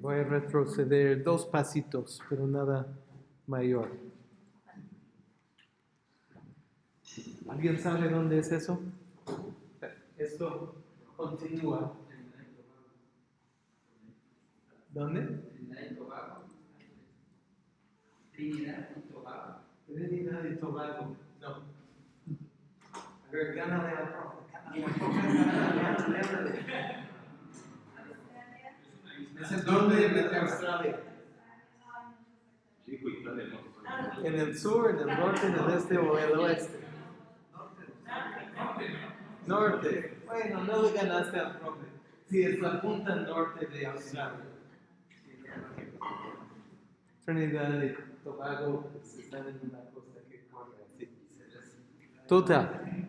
Voy a retroceder dos pasitos, pero nada mayor. ¿Alguien sabe dónde es eso? Esto continúa. ¿Dónde? Trinidad y Tobago. Trinidad y Tobago. No. A ver, gánale al profe. Es el norte de Australia. Tal, ¿no? En el sur, en el norte, en el este o el oeste. Norte. Bueno, no le ganaste al profe. Sí, es la punta norte de Australia. Trinidad y Tobago pues, están en una costa que corre así. Total.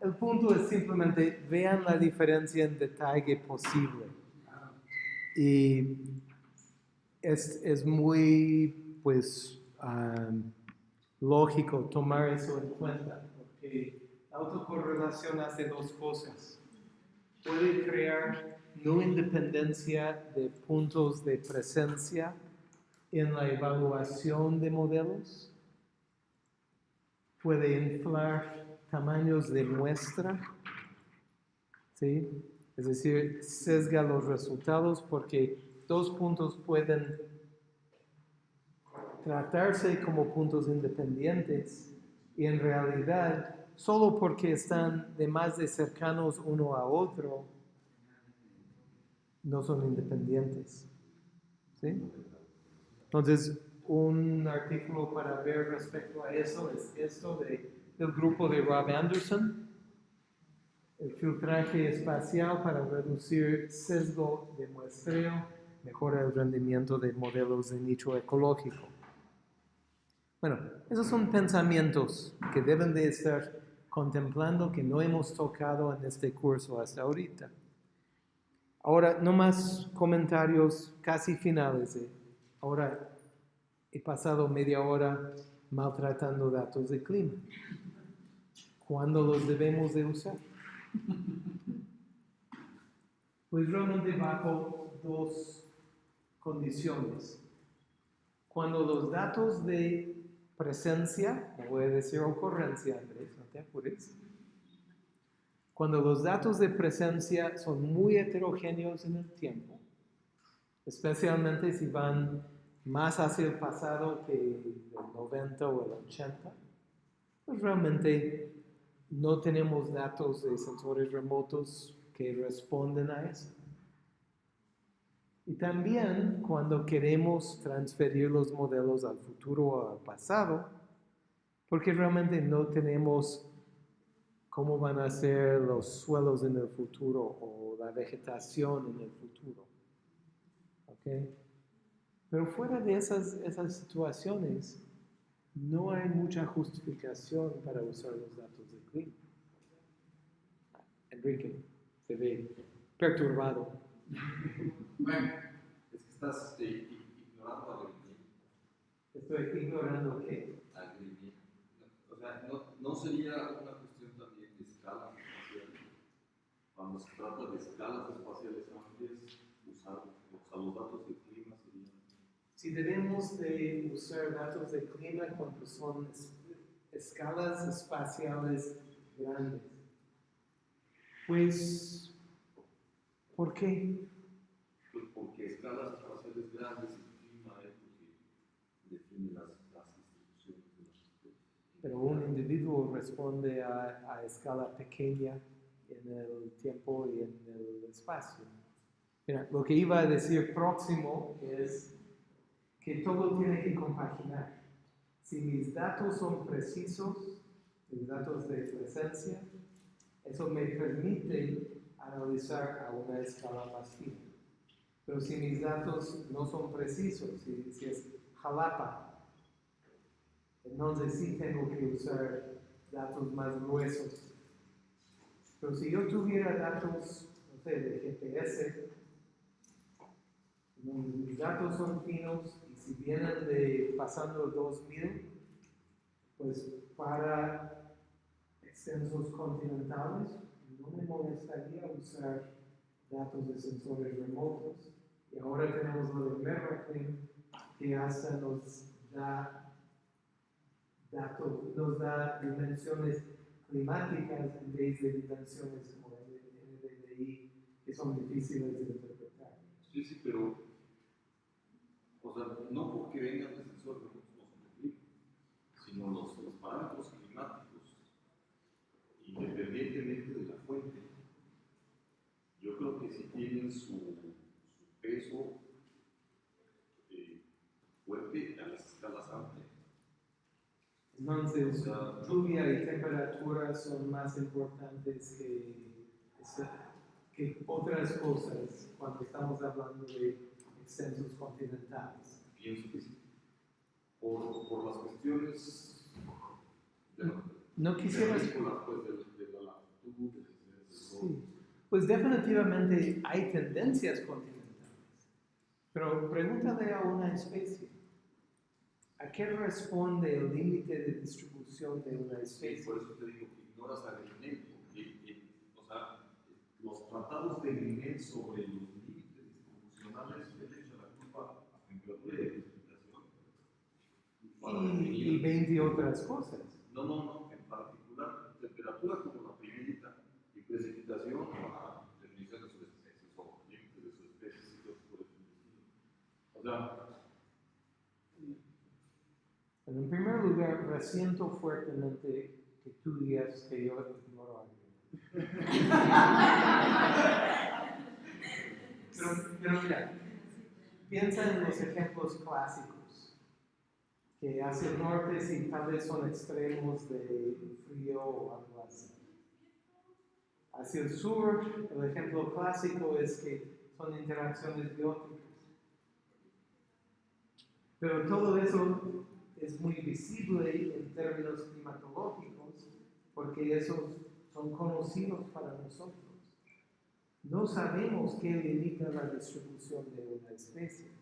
El punto es simplemente vean la diferencia en detalle posible. Y es, es muy, pues, um, lógico tomar eso en cuenta, porque la autocorrelación hace dos cosas. Puede crear no independencia de puntos de presencia en la evaluación de modelos, puede inflar tamaños de muestra, ¿sí? Es decir, sesga los resultados porque dos puntos pueden tratarse como puntos independientes y en realidad solo porque están de más de cercanos uno a otro no son independientes. ¿Sí? Entonces, un artículo para ver respecto a eso es esto de, del grupo de Rob Anderson, el filtraje espacial para reducir sesgo de muestreo, mejora el rendimiento de modelos de nicho ecológico. Bueno, esos son pensamientos que deben de estar contemplando que no hemos tocado en este curso hasta ahorita. Ahora, no más comentarios casi finales. ¿eh? Ahora he pasado media hora maltratando datos de clima. ¿Cuándo los debemos de usar? Pues realmente bajo dos condiciones. Cuando los datos de presencia, no voy a decir ocurrencia, Andrés, no te apures. Cuando los datos de presencia son muy heterogéneos en el tiempo, especialmente si van más hacia el pasado que el 90 o el 80, pues realmente no tenemos datos de sensores remotos que responden a eso. Y también cuando queremos transferir los modelos al futuro o al pasado, porque realmente no tenemos cómo van a ser los suelos en el futuro o la vegetación en el futuro. ¿Okay? Pero fuera de esas, esas situaciones, no hay mucha justificación para usar los datos de clima. Enrique se ve perturbado. Bueno, es que estás este, ignorando a. Estoy ignorando que A. O sea, no, no sería una cuestión también de escalas espaciales. Cuando se trata de escalas espaciales amplias, usar, usar los datos. Si debemos de usar datos de clima cuando son es- escalas espaciales grandes, pues, ¿por qué? Pues porque escalas espaciales grandes, el clima es lo que define las, las distribuciones de sistemas. Pero un individuo responde a, a escala pequeña en el tiempo y en el espacio. Mira, lo que iba a decir próximo es que todo tiene que compaginar. Si mis datos son precisos, mis datos de presencia, eso me permite analizar a una escala más fina. Pero si mis datos no son precisos, si, si es Jalapa, entonces sí tengo que usar datos más gruesos. Pero si yo tuviera datos, no sé, de GPS, mis datos son finos si vienen de pasando 2000, pues para extensos continentales no me molestaría usar datos de sensores remotos y ahora tenemos lo de Merrick, que hasta nos da datos, nos da dimensiones climáticas en vez de dimensiones como el NDVI, que son difíciles de interpretar. Sí, sí, pero, o sea, no porque vengan de sensores complica, sino los, los parámetros climáticos, independientemente de la fuente, yo creo que sí tienen su, su peso eh, fuerte a las escalas amplias. Entonces, O sea, lluvia y temperatura son más importantes que, que otras cosas cuando estamos hablando de extensos continentales. Pienso que sí. Por, por las cuestiones de la, No quisieras... terrícolas, pues, de, de la latitud, de, de- de. Sí, pues definitivamente hay tendencias continentales. Pero pregúntale a una especie. ¿A qué responde el límite de distribución de una Sí, especie? por eso te digo que ignoras a Grinnell, porque, eh, o sea, los tratados de Grinnell sobre los límites distribucionales la de Y, y definir, 20 otras cosas. no, no, no, en particular, temperatura como la primerita y precipitación para definición de sus especies o límites de sus especies y cosas por el. O sea, en primer lugar, resiento fuertemente que tú digas que yo ignoro algo. Pero, pero mira, piensa en los ejemplos clásicos, que hacia el norte sí tal vez son extremos de frío o algo así. Hacia el sur, el ejemplo clásico es que son interacciones bióticas. Pero todo eso es muy visible en términos climatológicos porque esos son conocidos para nosotros. No sabemos qué limita la distribución de una especie.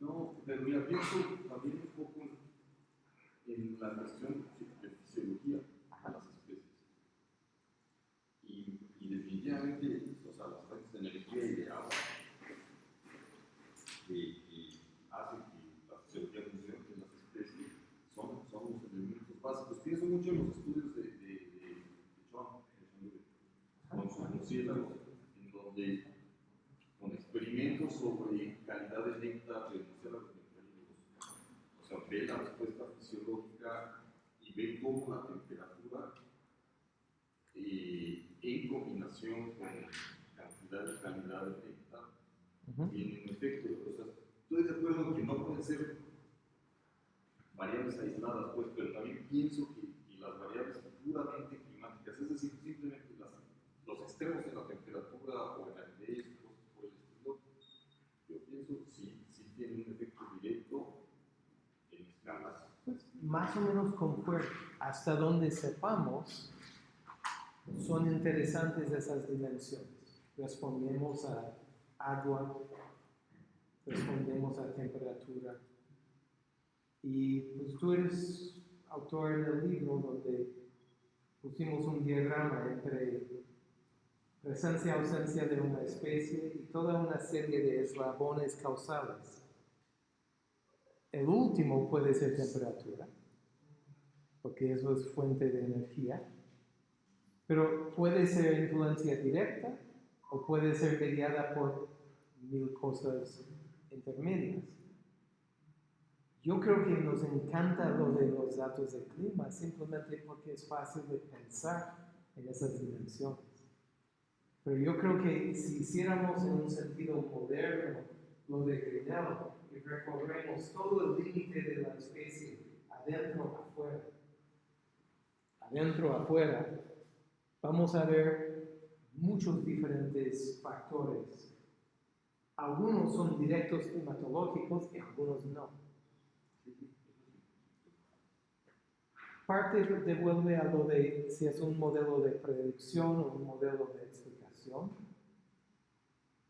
No, pero mira, pienso también un poco en la cuestión de fisiología de las especies. Y, y definitivamente, o sea, las fuentes de energía y de agua que, que hacen que la fisiología funcione en las especies son, son los elementos básicos. Pienso mucho en los estudios de, de, de, de Chon, con sus murciélagos, donde con experimentos sobre calidad de néctar de nectarínicos. O sea, ve la respuesta fisiológica y ve cómo la temperatura eh, en combinación con cantidad y calidad de néctar tiene un efecto. O sea, estoy de acuerdo en que no pueden ser variables aisladas, pues, pero también pienso que, que las variables puramente climáticas, es decir, simplemente las, los extremos de la temperatura o en la aridez, cosas por el estilo, yo pienso sí, sí tienen un efecto directo en escalas. Pues, más o menos concuerdo. Hasta donde sepamos, son interesantes esas dimensiones. Respondemos a agua, respondemos a temperatura. Y pues tú eres autor del libro donde pusimos un diagrama entre presencia ausencia de una especie y toda una serie de eslabones causales. El último puede ser temperatura, porque eso es fuente de energía, pero puede ser influencia directa o puede ser mediada por mil cosas intermedias. Yo creo que nos encanta lo de los datos de clima simplemente porque es fácil de pensar en esas dimensiones. Pero yo creo que si hiciéramos en un sentido moderno lo de Grinnell y recorremos todo el límite de la especie adentro, afuera, adentro, afuera, vamos a ver muchos diferentes factores. Algunos son directos climatológicos y algunos no. Parte devuelve a lo de si es un modelo de predicción o un modelo de explicación.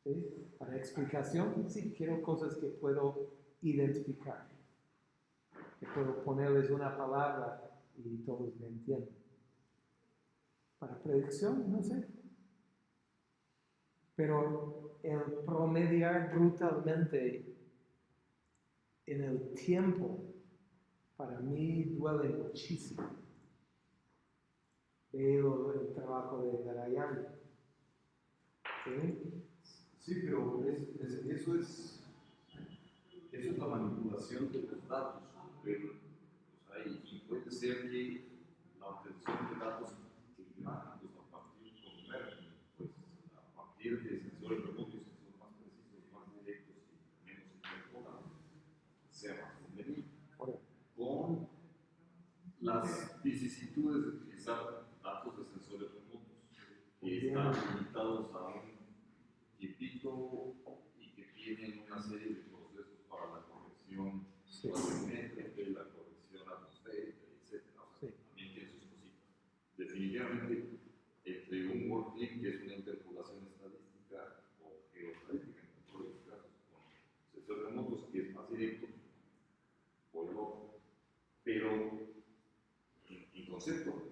¿Sí? Para explicación, sí, quiero cosas que puedo identificar, que puedo ponerles una palabra y todos me entienden. Para predicción, no sé. Pero el promediar brutalmente en el tiempo, para mí duele muchísimo. Veo el trabajo de Garayan. ¿Sí? Sí, pero es- es- eso, es, eso es la manipulación de los datos. Pero, o sea, y, puede ser que la obtención de datos climáticos a partir, con- pues, a partir de sensores remotos que son más precisos, más directos y menos interpolados, sea más conveniente. Con las vicisitudes de utilizar datos de sensores remotos que están limitados a un tipito y que tienen una serie de procesos para la corrección Sí. radiométrica y la corrección atmosférica, etc. O sea, Sí. también tiene sus cositas. Definitivamente, entre un workflow que es una interpolación estadística o geoestadística, en todos los casos, con sensores remotos que es más directo, o el otro. Pero en, en concepto,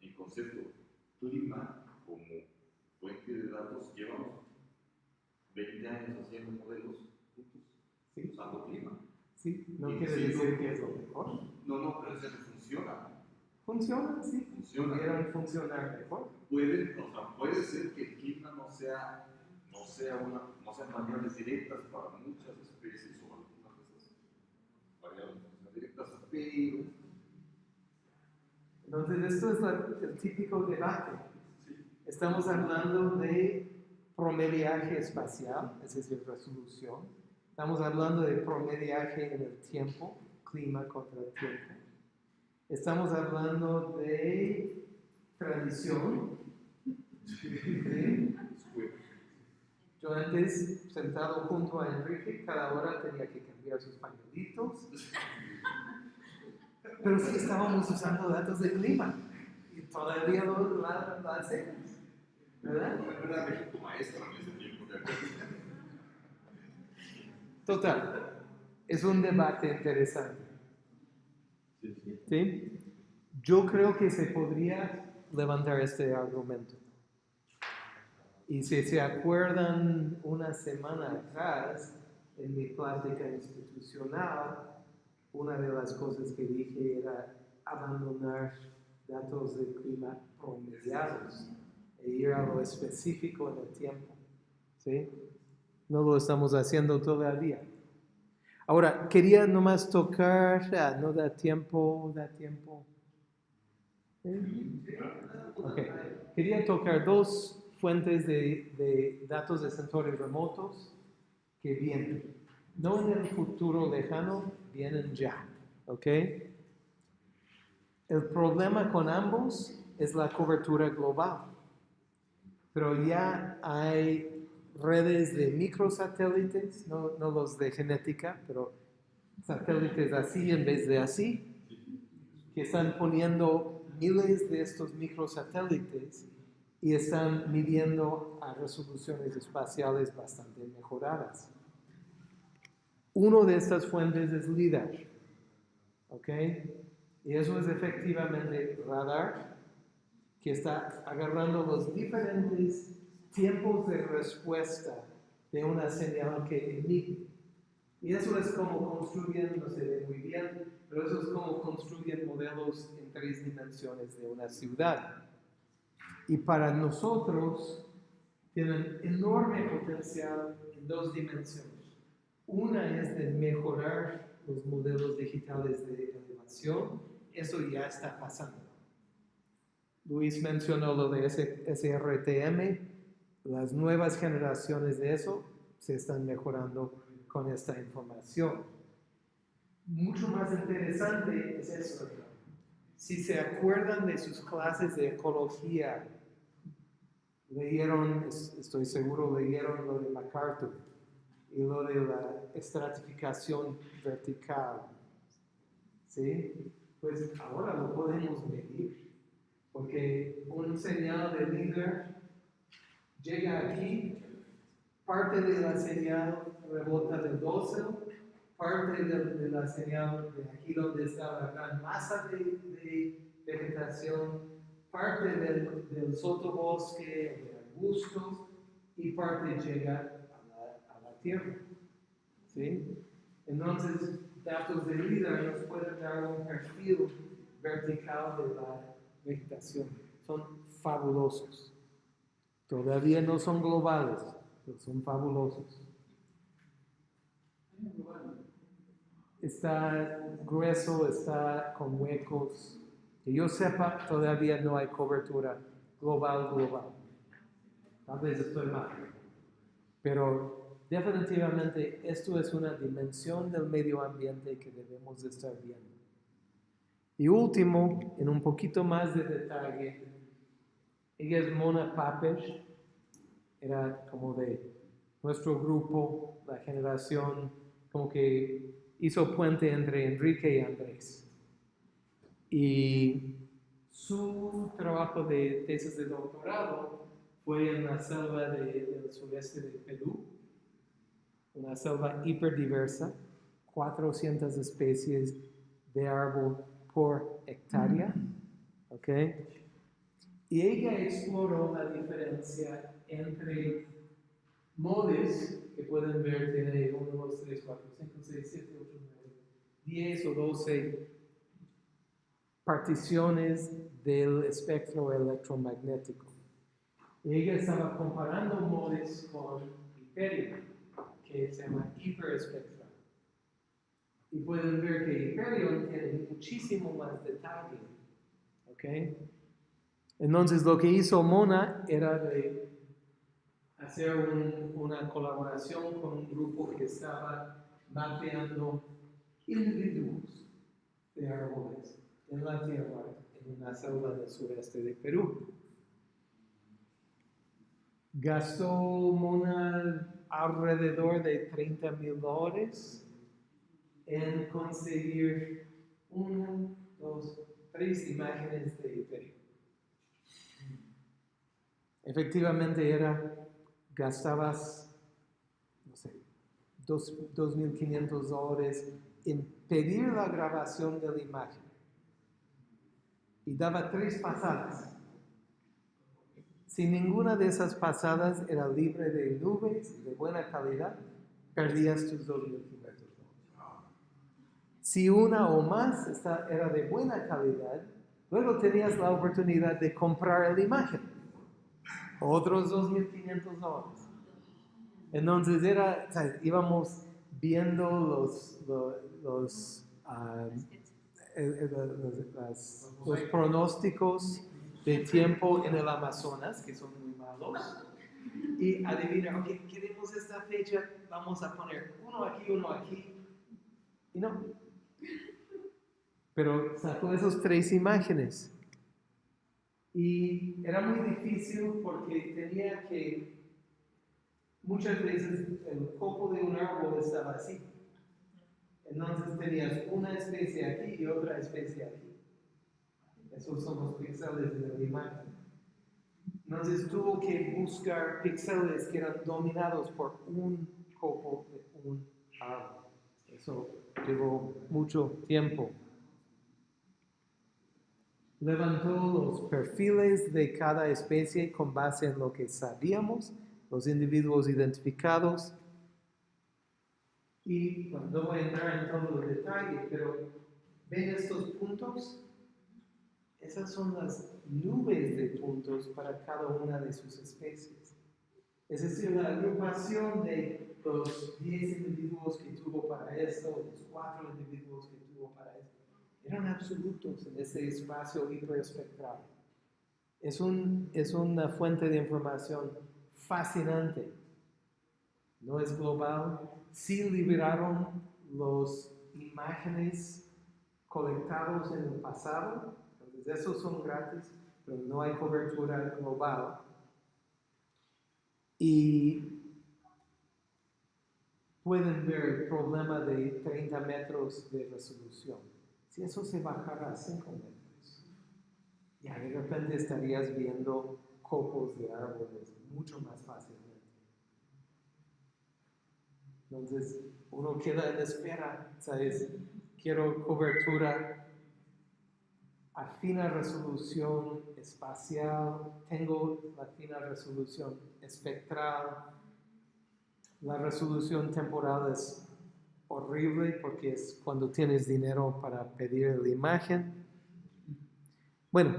en concepto, clima como fuente de datos llevamos 20 años haciendo modelos juntos, Sí. usando clima. Sí, no quiere decir que es lo mejor. No, no, pero eso funciona. Funciona, sí. Funciona. Pudieran funcionar mejor. Puede, o sea, puede ser que el clima no sea, no sea una, no sean variables directas para muchas especies o algunas de esas variables no sean directas, pero Entonces, esto es la- el típico debate. sí, Estamos hablando de promediaje espacial, es decir, resolución. Estamos hablando de promediaje en el tiempo, clima contra el tiempo. Estamos hablando de tradición. ¿sí? Yo antes, sentado junto a Enrique, cada hora tenía que cambiar sus pañuelitos. Pero sí estábamos usando datos de clima. Y todavía lo, la, la hacemos. ¿Verdad? no era México maestra en ese tiempo, de acuerdo. Total. Es un debate interesante. ¿sí? Yo creo que se podría levantar este argumento. Y si se acuerdan una semana atrás, en mi plática institucional, una de las cosas que dije era abandonar datos de clima promediados e ir a lo específico en el tiempo. ¿sí? No lo estamos haciendo todavía. Ahora, quería nomás tocar, ah, no da tiempo, da tiempo. ¿Sí? Ok. Quería tocar dos fuentes de, de datos de sensores remotos que vienen, no en el futuro lejano, vienen ya. ¿Ok? El problema con ambos es la cobertura global, pero ya hay redes de microsatélites, no, no los de genética, pero satélites así en vez de así, que están poniendo miles de estos microsatélites y están midiendo a resoluciones espaciales bastante mejoradas. Uno de estas fuentes es LIDAR, ¿ok? Y eso es efectivamente radar que está agarrando los diferentes tiempos de respuesta de una señal que emite. Y eso es como construyen, no se ve muy bien, pero eso es como construyen modelos en tres dimensiones de una ciudad. Y para nosotros tienen enorme potencial en dos dimensiones. Una es de mejorar los modelos digitales de elevación, eso ya está pasando. Luis mencionó lo de SRTM, las nuevas generaciones de eso se están mejorando con esta información. Mucho más interesante es eso. Si se acuerdan de sus clases de ecología, leyeron, es- estoy seguro, leyeron lo de MacArthur y lo de la estratificación vertical. ¿Sí? Pues ahora lo podemos medir, porque un señal de líder llega aquí, parte de la señal rebota del dosel, parte de, la señal de aquí donde está la gran masa de, de vegetación, parte del, sotobosque, de arbustos, y parte llega Tierra. ¿Sí? Entonces, datos de LIDAR nos pueden dar un perfil vertical de la vegetación. Son fabulosos. Todavía no son globales, pero son fabulosos. Está grueso, está con huecos. Que yo sepa, todavía no hay cobertura global, global. Tal vez estoy mal. Pero definitivamente esto es una dimensión del medio ambiente que debemos de estar viendo. Y último, en un poquito más de detalle, ella es Mona Papesh, era como de nuestro grupo, la generación, como que hizo puente entre Enrique y Andrés. Y su trabajo de tesis de doctorado fue en la selva de- del sureste de Perú, una selva hiperdiversa, 400 especies de árbol por hectárea, ¿ok? Y ella exploró la diferencia entre modes que pueden ver, tiene 1, 2, 3, 4, 5, 6, 7, 8, 9, 10 o 12 particiones del espectro electromagnético. Y ella estaba comparando modes con Hyperion, que se llama hiperespectral. Y pueden ver que Hyperion tiene muchísimo más detalle. ¿ok? Entonces lo que hizo Mona era de hacer un- una colaboración con un grupo que estaba mapeando individuos de árboles en la tierra, en una selva del sureste de Perú. Gastó Mona alrededor de 30 mil dólares en conseguir uno, dos, tres imágenes de Hyperion. Efectivamente era, gastabas, no sé, dos- 2.500 dólares en pedir la grabación de la imagen. Y daba tres pasadas. Si ninguna de esas pasadas era libre de nubes y de buena calidad, perdías tus 2.500 dólares. Si una o más esta- era de buena calidad, luego tenías la oportunidad de comprar la imagen. Otros 2.500 dólares. Entonces era, o sea, íbamos viendo los, lo- los, ah, el- el- los- las- los pronósticos de tiempo en el Amazonas, que son muy malos. Y adivina, ok, queremos esta fecha, vamos a poner uno aquí, uno aquí. Y no. Pero sacó esas tres imágenes. Y era muy difícil porque tenía que, muchas veces el copo de un árbol estaba así. Entonces tenías una especie aquí y otra especie aquí. Esos son los píxeles de la imagen. Entonces tuvo que buscar píxeles que eran dominados por un copo de un árbol. Eso llevó mucho tiempo. Levantó los perfiles de cada especie con base en lo que sabíamos, los individuos identificados. Y no voy a entrar en todo el detalle, pero ven estos puntos. Esas son las nubes de puntos para cada una de sus especies. Es decir, la agrupación de los 10 individuos que tuvo para esto, los 4 individuos que tuvo para esto, eran absolutos en ese espacio hiperespectral. Es, un, es una fuente de información fascinante. No es global. Sí liberaron las imágenes colectados en el pasado, entonces esos son gratis, pero no hay cobertura global. Y pueden ver el problema de 30 metros de resolución. Si eso se bajara a 5 metros, ya de repente estarías viendo copos de árboles mucho más fácilmente. Entonces, uno queda en espera, ¿sabes? Quiero cobertura a fina resolución espacial, tengo la fina resolución espectral, La resolución temporal es horrible porque es cuando tienes dinero para pedir la imagen. Bueno,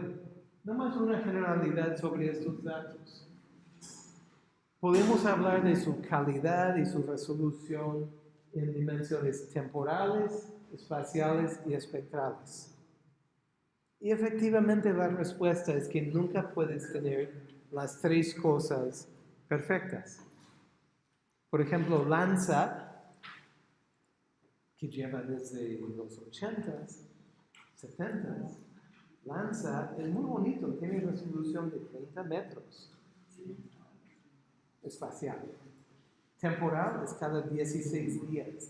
nomás una generalidad sobre estos datos. Podemos hablar de su calidad y su resolución en dimensiones temporales, espaciales y espectrales. Y efectivamente la respuesta es que nunca puedes tener las tres cosas perfectas. Por ejemplo, Landsat, que lleva desde los 80s, 70s, Landsat es muy bonito, tiene resolución de 30 metros espacial. Temporal es cada 16 días.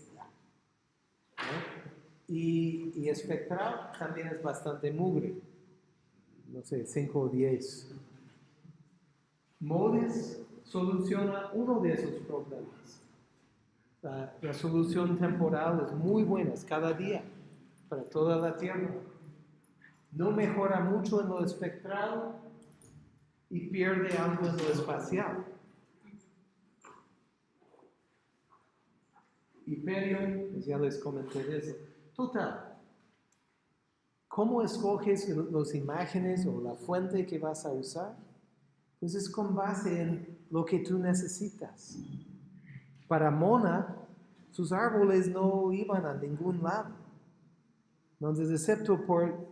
Y, y espectral también es bastante mugre, no sé, 5 o 10. MODES soluciona uno de esos problemas. La resolución temporal es muy buena, es cada día para toda la Tierra. No mejora mucho en lo espectral y pierde algo en lo espacial. Hyperion, pues ya les comenté eso. Total, ¿cómo escoges las imágenes o la fuente que vas a usar? Pues es con base en lo que tú necesitas. Para Mona, sus árboles no iban a ningún lado. Entonces, excepto por,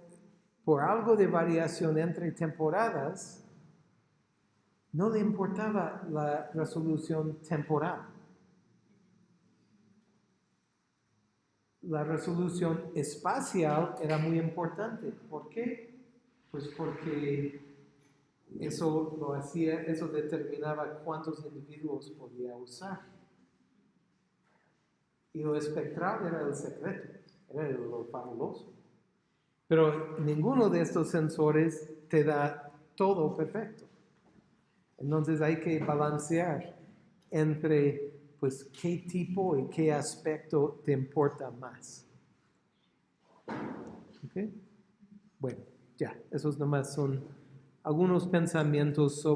por algo de variación entre temporadas, no le importaba la resolución temporal. La resolución espacial era muy importante. ¿Por qué? Pues porque eso lo hacía, eso determinaba cuántos individuos podía usar. Y lo espectral era el secreto, era lo fabuloso. Pero ninguno de estos sensores te da todo perfecto. Entonces hay que balancear entre pues qué tipo y qué aspecto te importa más. ¿Ok? Bueno, ya, esos nomás son algunos pensamientos sobre